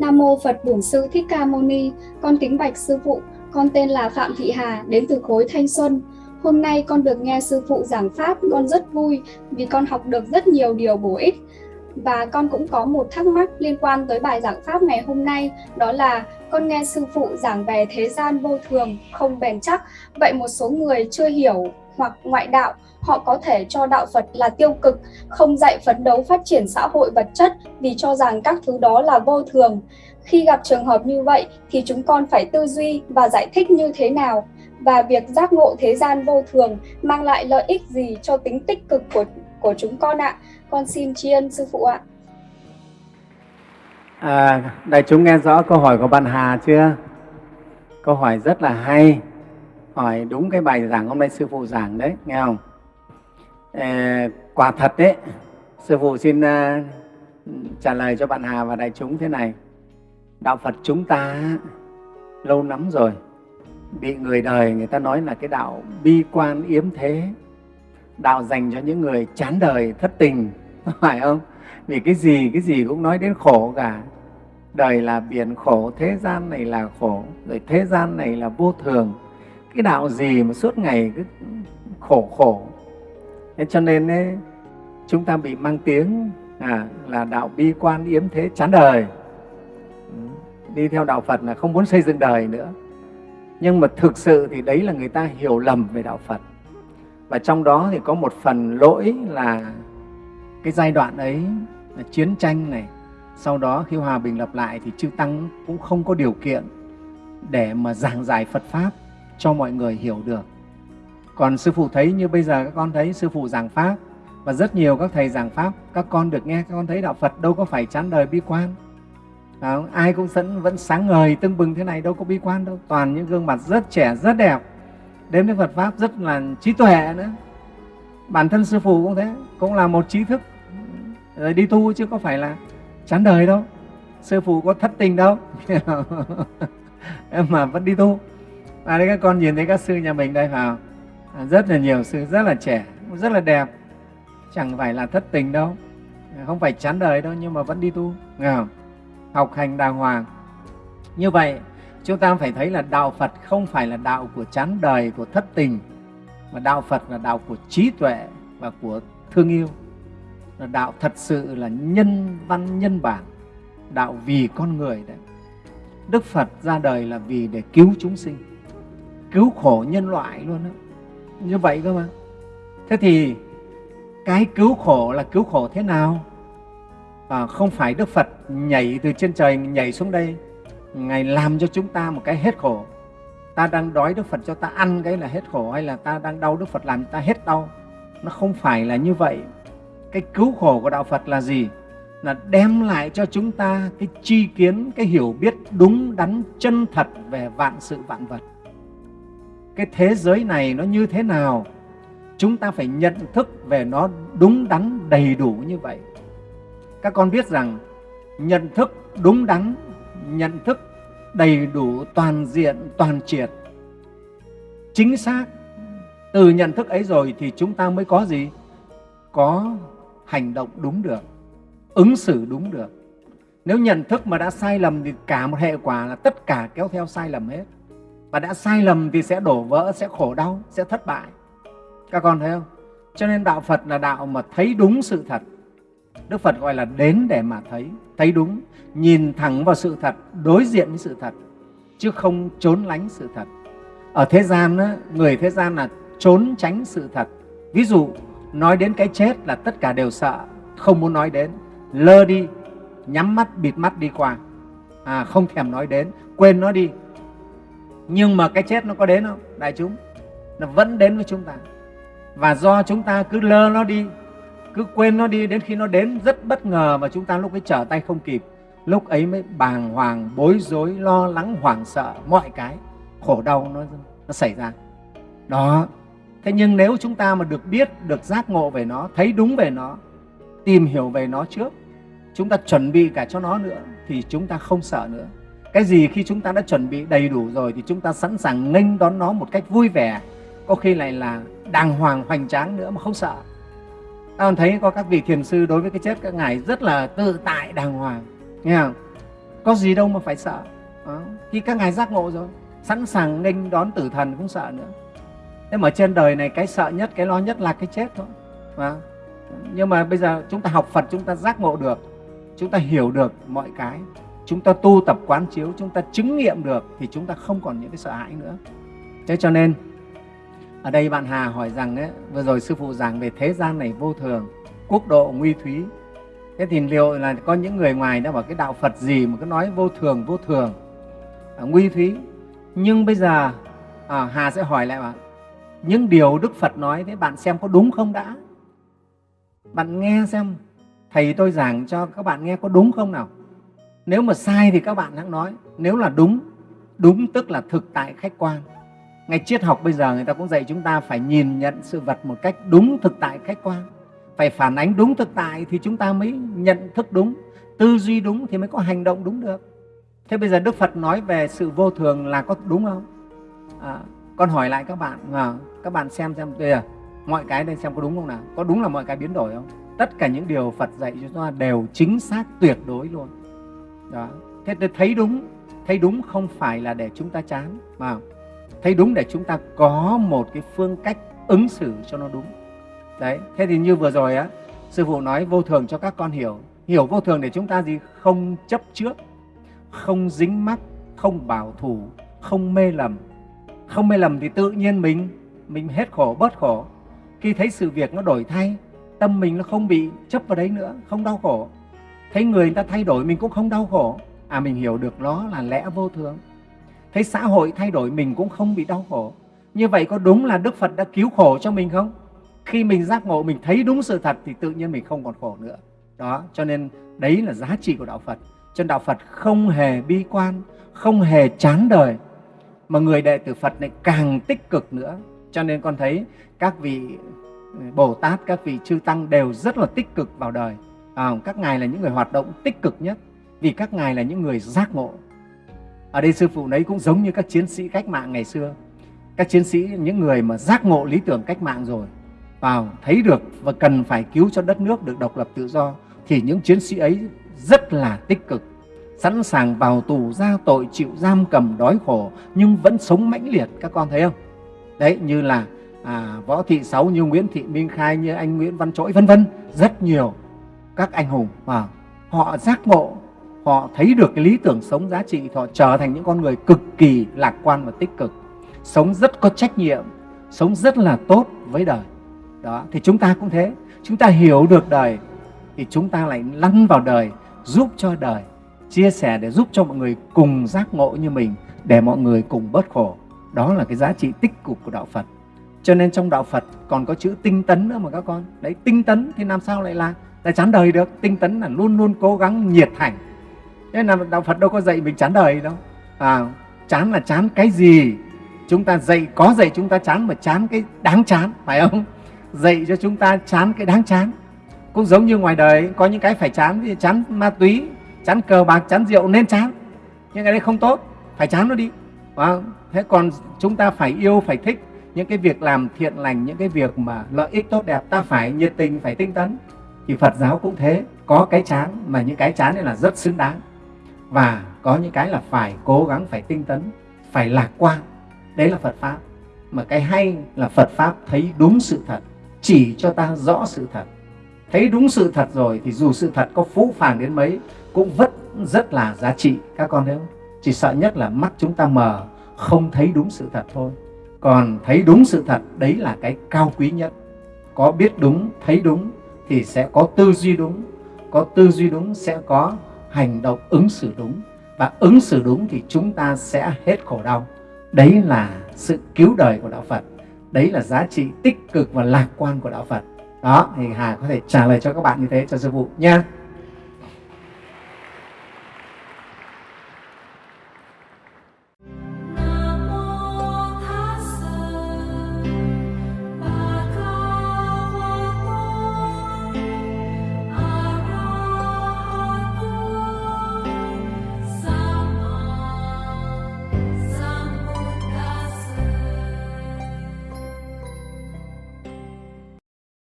Nam mô Phật Bổn Sư Thích Ca Mâu Ni. Con kính bạch sư phụ, con tên là Phạm Thị Hà, đến từ khối Thanh Xuân. Hôm nay con được nghe sư phụ giảng pháp, con rất vui vì con học được rất nhiều điều bổ ích. Và con cũng có một thắc mắc liên quan tới bài giảng pháp ngày hôm nay, đó là con nghe sư phụ giảng về thế gian vô thường, không bền chắc. Vậy một số người chưa hiểu hoặc ngoại đạo, họ có thể cho đạo Phật là tiêu cực, không dạy phấn đấu phát triển xã hội vật chất vì cho rằng các thứ đó là vô thường. Khi gặp trường hợp như vậy thì chúng con phải tư duy và giải thích như thế nào và việc giác ngộ thế gian vô thường mang lại lợi ích gì cho tính tích cực của của chúng con ạ. Con xin tri ân sư phụ ạ. À, đại chúng nghe rõ câu hỏi của bạn Hà chưa? Câu hỏi rất là hay, hỏi đúng cái bài giảng hôm nay sư phụ giảng đấy, nghe không? À, quả thật đấy, sư phụ xin uh, trả lời cho bạn Hà và đại chúng thế này. Đạo Phật chúng ta lâu lắm rồi bị người đời người ta nói là cái đạo bi quan yếm thế. Đạo dành cho những người chán đời thất tình phải không? Vì cái gì cái gì cũng nói đến khổ cả. Đời là biển khổ thế gian này là khổ rồi thế gian này là vô thường cái đạo gì mà suốt ngày cứ khổ khổ. Thế cho nên ấy, chúng ta bị mang tiếng à, là đạo bi quan yếm thế chán đời. Ừ, đi theo đạo phật là không muốn xây dựng đời nữa. Nhưng mà thực sự thì đấy là người ta hiểu lầm về đạo phật. Và trong đó thì có một phần lỗi là cái giai đoạn ấy là chiến tranh này. Sau đó khi hòa bình lập lại thì chư tăng cũng không có điều kiện để mà giảng giải phật pháp cho mọi người hiểu được. Còn sư phụ thấy như bây giờ các con thấy sư phụ giảng pháp và rất nhiều các thầy giảng pháp các con được nghe các con thấy đạo phật đâu có phải chán đời bi quan. Đó, ai cũng vẫn, vẫn sáng ngời tưng bừng thế này đâu có bi quan đâu. Toàn những gương mặt rất trẻ rất đẹp. Đến với Phật Pháp rất là trí tuệ nữa. Bản thân sư phụ cũng thế cũng là một trí thức. Rồi đi tu chứ có phải là chán đời đâu. Sư phụ có thất tình đâu. Mà vẫn đi tu à đây các con nhìn thấy các sư nhà mình đây vào à, rất là nhiều sư rất là trẻ rất là đẹp chẳng phải là thất tình đâu không phải chán đời đâu nhưng mà vẫn đi tu nghe không? học hành đàng hoàng như vậy chúng ta phải thấy là đạo Phật không phải là đạo của chán đời, của thất tình, mà đạo Phật là đạo của trí tuệ và của thương yêu. Là đạo thật sự là nhân văn nhân bản, đạo vì con người đấy. Đức Phật ra đời là vì để cứu chúng sinh, cứu khổ nhân loại luôn đó. Như vậy cơ mà. Thế thì cái cứu khổ là cứu khổ thế nào? À, không phải Đức Phật nhảy từ trên trời nhảy xuống đây Ngài làm cho chúng ta một cái hết khổ. Ta đang đói Đức Phật cho ta ăn cái là hết khổ hay là ta đang đau Đức Phật làm ta hết đau. Nó không phải là như vậy. Cái cứu khổ của Đạo Phật là gì? Là đem lại cho chúng ta cái tri kiến, cái hiểu biết đúng đắn, chân thật về vạn sự vạn vật. Cái thế giới này nó như thế nào? Chúng ta phải nhận thức về nó đúng đắn, đầy đủ như vậy. Các con biết rằng nhận thức đúng đắn nhận thức đầy đủ toàn diện toàn triệt chính xác từ nhận thức ấy rồi thì chúng ta mới có gì có hành động đúng được ứng xử đúng được nếu nhận thức mà đã sai lầm thì cả một hệ quả là tất cả kéo theo sai lầm hết và đã sai lầm thì sẽ đổ vỡ sẽ khổ đau sẽ thất bại. Các con thấy không? Cho nên đạo phật là đạo mà thấy đúng sự thật. Đức phật gọi là đến để mà thấy thấy đúng nhìn thẳng vào sự thật đối diện với sự thật chứ không trốn lánh sự thật. Ở thế gian người thế gian là trốn tránh sự thật. Ví dụ nói đến cái chết là tất cả đều sợ không muốn nói đến. Lơ đi nhắm mắt bịt mắt đi qua. À, không thèm nói đến quên nó đi nhưng mà cái chết nó có đến không? Đại chúng, nó vẫn đến với chúng ta. Và do chúng ta cứ lơ nó đi, cứ quên nó đi, đến khi nó đến, rất bất ngờ và chúng ta lúc ấy trở tay không kịp. Lúc ấy mới bàng hoàng, bối rối, lo lắng, hoảng sợ, mọi cái. Khổ đau nó nó xảy ra. Đó. Thế nhưng nếu chúng ta mà được biết, được giác ngộ về nó, thấy đúng về nó, tìm hiểu về nó trước, chúng ta chuẩn bị cả cho nó nữa, thì chúng ta không sợ nữa cái gì khi chúng ta đã chuẩn bị đầy đủ rồi thì chúng ta sẵn sàng nghênh đón nó một cách vui vẻ. Có khi lại là đàng hoàng, hoành tráng nữa mà không sợ. Ta thấy có các vị thiền sư đối với cái chết các ngài rất là tự tại, đàng hoàng. Nghe không? Có gì đâu mà phải sợ. Đó. khi các ngài giác ngộ rồi, sẵn sàng nghênh đón tử thần không sợ nữa. Thế mà trên đời này cái sợ nhất, cái lo nhất là cái chết thôi. Và nhưng mà bây giờ chúng ta học phật, chúng ta giác ngộ được, chúng ta hiểu được mọi cái chúng ta tu tập quán chiếu chúng ta chứng nghiệm được thì chúng ta không còn những cái sợ hãi nữa. Thế cho nên ở đây bạn Hà hỏi rằng ấy, vừa rồi sư phụ giảng về thế gian này vô thường quốc độ nguy thúy. Thế thì liệu là có những người ngoài đã bảo cái đạo Phật gì mà cứ nói vô thường vô thường à, nguy thúy. Nhưng bây giờ à, Hà sẽ hỏi lại bạn những điều Đức Phật nói thế bạn xem có đúng không đã? Bạn nghe xem thầy tôi giảng cho các bạn nghe có đúng không nào? Nếu mà sai thì các bạn hãy nói. Nếu là đúng đúng tức là thực tại khách quan. Ngay triết học bây giờ người ta cũng dạy chúng ta phải nhìn nhận sự vật một cách đúng thực tại khách quan. Phải phản ánh đúng thực tại thì chúng ta mới nhận thức đúng. Tư duy đúng thì mới có hành động đúng được. Thế bây giờ đức phật nói về sự vô thường là có đúng không? À, con hỏi lại các bạn à, các bạn xem xem bây giờ à, mọi cái đây xem có đúng không nào? Có đúng là mọi cái biến đổi không? Tất cả những điều phật dạy cho chúng ta đều chính xác tuyệt đối luôn đó. Thế tôi thấy đúng thấy đúng không phải là để chúng ta chán mà thấy đúng để chúng ta có một cái phương cách ứng xử cho nó đúng. Đấy, thế thì như vừa rồi á, sư phụ nói vô thường cho các con hiểu. Hiểu vô thường để chúng ta gì? Không chấp trước, không dính mắc, không bảo thủ, không mê lầm. Không mê lầm thì tự nhiên mình mình hết khổ, bớt khổ. Khi thấy sự việc nó đổi thay, tâm mình nó không bị chấp vào đấy nữa, không đau khổ thấy người ta thay đổi mình cũng không đau khổ. À mình hiểu được nó là lẽ vô thường. Thấy xã hội thay đổi mình cũng không bị đau khổ. Như vậy có đúng là đức phật đã cứu khổ cho mình không? Khi mình giác ngộ, mình thấy đúng sự thật thì tự nhiên mình không còn khổ nữa. Đó, cho nên đấy là giá trị của đạo phật. Cho nên đạo phật không hề bi quan, không hề chán đời. Mà người đệ tử phật này càng tích cực nữa. Cho nên con thấy các vị ừ, bồ tát, các vị chư tăng đều rất là tích cực vào đời à, các ngài là những người hoạt động tích cực nhất vì các ngài là những người giác ngộ. Ở đây sư phụ đấy cũng giống như các chiến sĩ cách mạng ngày xưa. Các chiến sĩ những người mà giác ngộ lý tưởng cách mạng rồi vào thấy được và cần phải cứu cho đất nước được độc lập tự do thì những chiến sĩ ấy rất là tích cực sẵn sàng vào tù ra tội chịu giam cầm đói khổ nhưng vẫn sống mãnh liệt. Các con thấy không? Đấy như là à, võ thị sáu như nguyễn thị minh khai như anh nguyễn văn trỗi vân vân rất nhiều các anh hùng và họ giác ngộ, họ thấy được cái lý tưởng sống giá trị họ trở thành những con người cực kỳ lạc quan và tích cực, sống rất có trách nhiệm, sống rất là tốt với đời. Đó, thì chúng ta cũng thế. Chúng ta hiểu được đời thì chúng ta lại lăn vào đời, giúp cho đời, chia sẻ để giúp cho mọi người cùng giác ngộ như mình, để mọi người cùng bớt khổ. Đó là cái giá trị tích cực của đạo phật. Cho nên trong đạo phật còn có chữ tinh tấn nữa mà các con. Đấy, tinh tấn thì làm sao lại là ta chán đời được tinh tấn là luôn luôn cố gắng nhiệt thành. Nên là đạo phật đâu có dạy mình chán đời đâu. À, chán là chán cái gì? Chúng ta dạy có dạy chúng ta chán mà chán cái đáng chán phải không? Dạy cho chúng ta chán cái đáng chán. Cũng giống như ngoài đời có những cái phải chán thì chán ma túy chán cờ bạc chán rượu nên chán. Nhưng cái đấy không tốt phải chán nó đi. À, thế còn chúng ta phải yêu phải thích. Những cái việc làm thiện lành những cái việc mà lợi ích tốt đẹp ta phải nhiệt tình phải tinh tấn thì phật giáo cũng thế, có cái chán mà những cái chán này là rất xứng đáng. Và có những cái là phải cố gắng, phải tinh tấn, phải lạc quan. Đấy là phật pháp. Mà cái hay là phật pháp thấy đúng sự thật, chỉ cho ta rõ sự thật. Thấy đúng sự thật rồi thì dù sự thật có phũ phàng đến mấy, cũng vẫn rất là giá trị. Các con thấy không? Chỉ sợ nhất là mắt chúng ta mờ, không thấy đúng sự thật thôi. Còn thấy đúng sự thật, đấy là cái cao quý nhất. Có biết đúng, thấy đúng thì sẽ có tư duy đúng. Có tư duy đúng sẽ có hành động ứng xử đúng. Và ứng xử đúng thì chúng ta sẽ hết khổ đau. Đấy là sự cứu đời của đạo phật. Đấy là giá trị tích cực và lạc quan của đạo phật. Đó, thì hà có thể trả lời cho các bạn như thế cho sư phụ nha.